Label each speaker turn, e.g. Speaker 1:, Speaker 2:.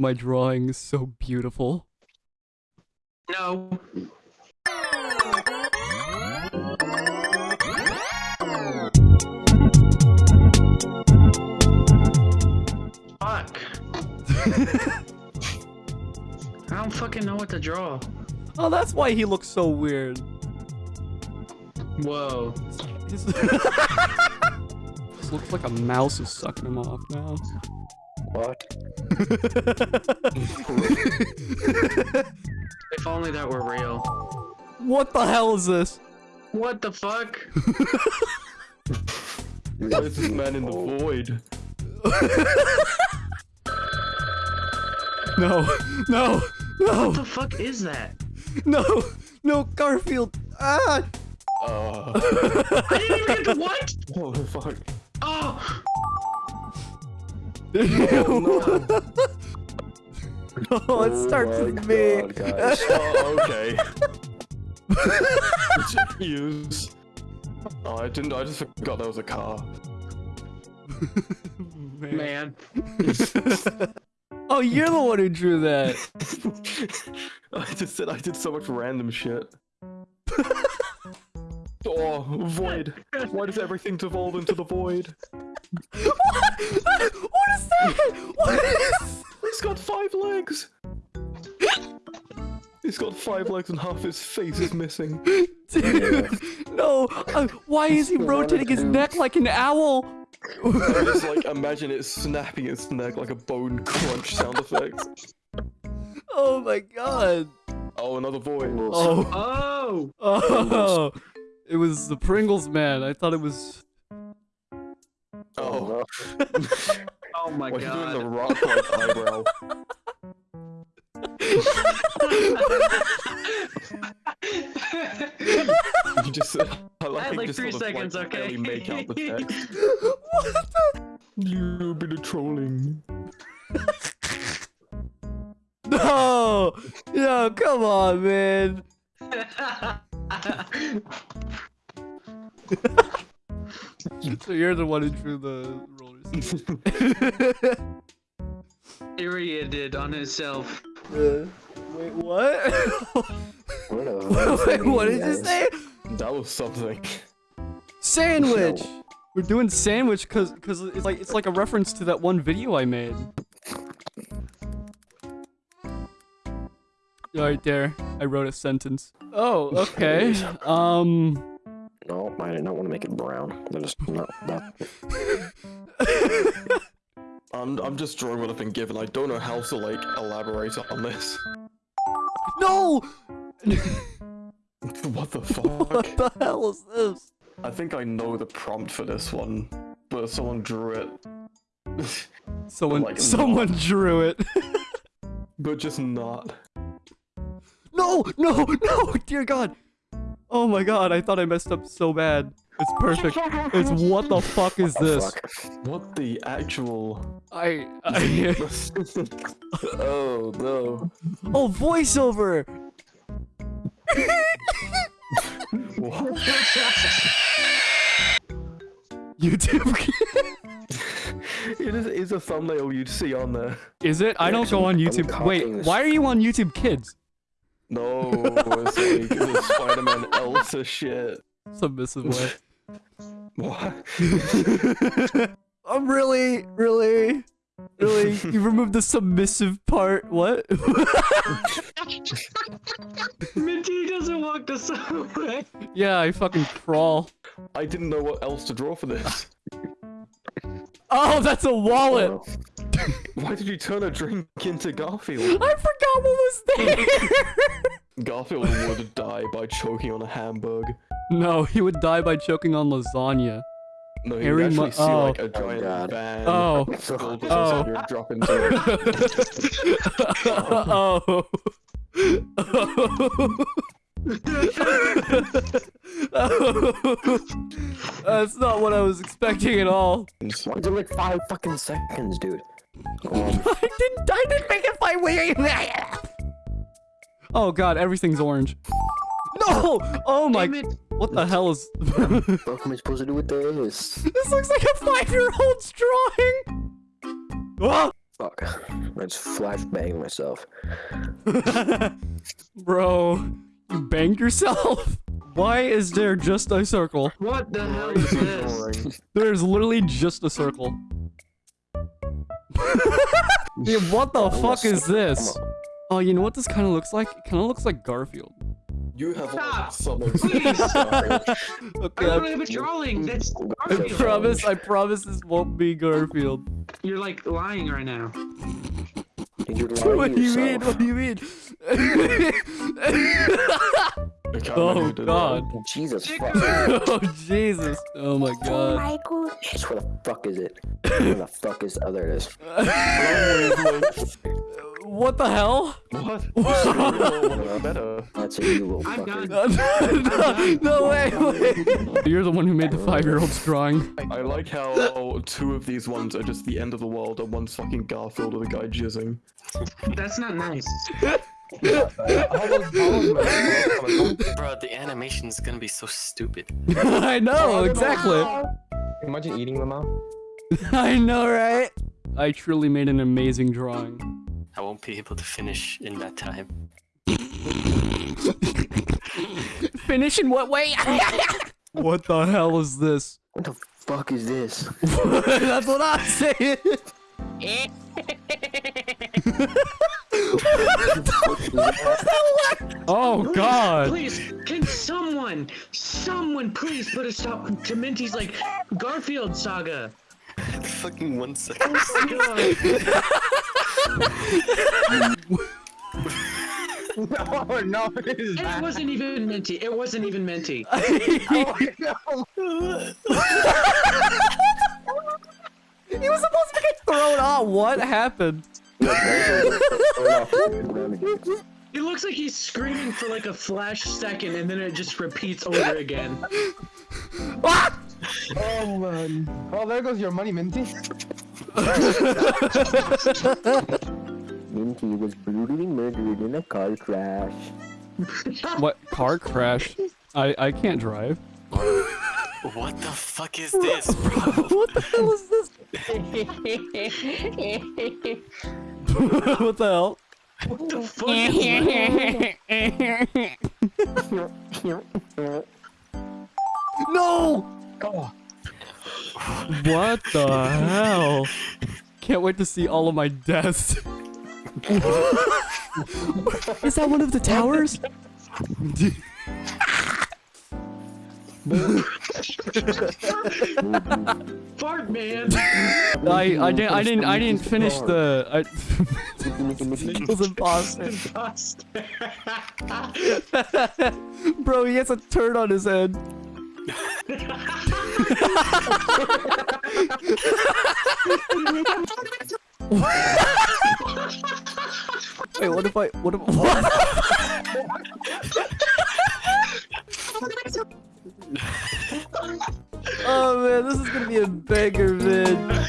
Speaker 1: my drawing is so beautiful.
Speaker 2: No. Fuck. I don't fucking know what to draw.
Speaker 1: Oh, that's why he looks so weird.
Speaker 2: Whoa.
Speaker 1: This looks like a mouse is sucking him off now.
Speaker 3: What?
Speaker 2: If only that were real.
Speaker 1: what the hell is this?
Speaker 2: What the fuck?
Speaker 4: Why is this man in the void?
Speaker 1: No, no, no,
Speaker 2: What the fuck is that?
Speaker 1: no, no, Garfield. Ah!
Speaker 4: Uh,
Speaker 2: I didn't even get the what?
Speaker 4: what the fuck?
Speaker 2: Oh!
Speaker 1: oh, it starts
Speaker 3: Oh my
Speaker 1: with me.
Speaker 3: God, guys.
Speaker 4: Oh, okay. Use. Oh, I didn't. I just forgot there was a car.
Speaker 2: Man.
Speaker 1: oh, you're the one who drew that.
Speaker 4: I just said I did so much random shit. Oh, void. Why does everything devolve into the void?
Speaker 1: What? What is that? What is?
Speaker 4: He's got five legs. He's got five legs and half his face is missing.
Speaker 1: Dude, no. Uh, why is he rotating his neck like an owl?
Speaker 4: I just like imagine it snapping its neck like a bone crunch sound effect.
Speaker 1: oh my god.
Speaker 4: Oh, another void.
Speaker 1: Oh.
Speaker 2: Oh!
Speaker 1: Oh. It was the Pringles man. I thought it was.
Speaker 4: Oh,
Speaker 2: Oh my
Speaker 4: why are you doing the
Speaker 2: god.
Speaker 4: rock like eyebrow? You just, I like,
Speaker 2: I had like
Speaker 4: just
Speaker 2: three
Speaker 4: sort of,
Speaker 2: seconds,
Speaker 4: like,
Speaker 2: okay?
Speaker 4: barely make out the text.
Speaker 1: what the?
Speaker 4: You bit of trolling.
Speaker 1: No. No, come on, man. So you're the one who drew the rollers.
Speaker 2: Period did on himself.
Speaker 1: Uh, wait, what?
Speaker 3: What
Speaker 1: wait, what did you say?
Speaker 4: That was something.
Speaker 1: Sandwich. We're doing sandwich because because it's like it's like a reference to that one video I made. Right there, I wrote a sentence. Oh, okay. Um.
Speaker 3: No, I did not want to make it brown. That is not that.
Speaker 4: I'm, I'm just drawing what I've been given. I don't know how to like elaborate on this.
Speaker 1: no.
Speaker 4: what the fuck?
Speaker 1: what the hell is this?
Speaker 4: I think I know the prompt for this one, but someone drew it.
Speaker 1: Someone
Speaker 4: Like,
Speaker 1: someone drew it.
Speaker 4: but just not.
Speaker 1: no, no, no, dear God. Oh my God, I thought I messed up so bad. It's perfect. It's what the fuck is
Speaker 3: Oh,
Speaker 1: this?
Speaker 3: fuck.
Speaker 4: What the actual?
Speaker 1: I, I
Speaker 4: oh no.
Speaker 1: oh voiceover.
Speaker 4: What?
Speaker 1: YouTube.
Speaker 4: it is, is a thumbnail you'd see on there.
Speaker 1: Is it? I don't go on YouTube. Wait, why are you on YouTube Kids?
Speaker 4: No, it's like it's Spider-Man Elsa shit.
Speaker 1: Submissive way.
Speaker 4: What?
Speaker 1: I'm really, really, really. You removed the submissive part. What?
Speaker 2: Minty doesn't walk the subway.
Speaker 1: yeah, I fucking crawl.
Speaker 4: I didn't know what else to draw for this.
Speaker 1: Oh, that's a wallet.
Speaker 3: Oh,
Speaker 4: Why did you turn a drink into Garfield?
Speaker 1: I forgot what was there.
Speaker 4: Garfield would die by choking on a hamburger.
Speaker 1: no, he would die by choking on lasagna.
Speaker 4: No, you
Speaker 1: Harry
Speaker 4: would actually see
Speaker 1: oh.
Speaker 4: like a oh, giant
Speaker 3: God.
Speaker 4: van
Speaker 1: Oh.
Speaker 4: filled with
Speaker 1: Oh.
Speaker 4: lasagna drop into
Speaker 1: oh. That's not what I was expecting at all.
Speaker 4: it.
Speaker 3: Why is it like five fucking seconds, dude?
Speaker 1: I didn't. I didn't make it five way. Oh god, everything's orange. No! Oh my!
Speaker 2: Damn it.
Speaker 1: What the hell is?
Speaker 3: what am I supposed to do with this?
Speaker 1: this looks like a five-year-old's drawing. Ah!
Speaker 3: Fuck. I just flashbanged myself.
Speaker 1: Bro, you banged yourself? Why is there just a circle?
Speaker 2: What the hell is this?
Speaker 1: There's literally just a circle. Dude, what the fuck is this? Oh, you know what this kind of looks like? It kind of looks like Garfield.
Speaker 4: You have
Speaker 2: Stop.
Speaker 4: like someone.
Speaker 2: Please. I
Speaker 1: Okay,
Speaker 2: don't
Speaker 1: I,
Speaker 2: have a drawing. That's
Speaker 1: I
Speaker 2: Garfield.
Speaker 1: promise, I promise this won't be Garfield.
Speaker 2: You're like lying right now.
Speaker 3: You're lying
Speaker 1: What do you mean? What do you mean? Oh
Speaker 4: maybe you did
Speaker 1: god.
Speaker 3: Jesus fuck.
Speaker 1: oh Jesus. Oh my god.
Speaker 3: Yes, where the fuck is it? Where the fuck is the other it is?
Speaker 1: What the hell?
Speaker 4: What? What? Better.
Speaker 3: That's it, you little fucker.
Speaker 1: no, no way, wait. You're the one who made the five-year-old's drawing.
Speaker 4: I like how two of these ones are just the end of the world and one's fucking Garfield with a guy jizzing.
Speaker 2: That's not nice.
Speaker 5: Bro, the animation's gonna be so stupid.
Speaker 1: I know, exactly.
Speaker 6: Imagine eating them out.
Speaker 1: I know, right? I truly made an amazing drawing.
Speaker 5: I won't be able to finish in that time.
Speaker 1: Finish in what way? what the hell is this?
Speaker 3: What the fuck is this?
Speaker 1: That's what I'm saying. oh god.
Speaker 2: Please, can someone, someone please put a stop to Minty's like Garfield saga?
Speaker 5: Fucking one second.
Speaker 2: Oh my God.
Speaker 6: No, no, this
Speaker 2: It
Speaker 6: bad.
Speaker 2: wasn't even Minty. It wasn't even Minty. No!
Speaker 1: He was supposed to get thrown off. What happened?
Speaker 2: It looks like he's screaming for like a flash second and then it just repeats over again.
Speaker 1: Ah!
Speaker 6: Oh man. Oh, there goes your money, Minty.
Speaker 3: Minty was brutally murdered in a car crash.
Speaker 1: What car crash? I I can't drive.
Speaker 5: what the fuck is this, bro?
Speaker 1: what the hell is this? what the hell?
Speaker 2: What the fuck is that?
Speaker 1: No!
Speaker 6: Oh,
Speaker 1: What the hell? Can't wait to see all of my deaths. Is that one of the towers?
Speaker 2: Fart man!
Speaker 1: I I didn't I didn't I didn't finish the I imposter.
Speaker 2: Imposter.
Speaker 1: Bro, he has a turd on his head. Wait, what if I what if what? oh man, this is gonna be a banger vid.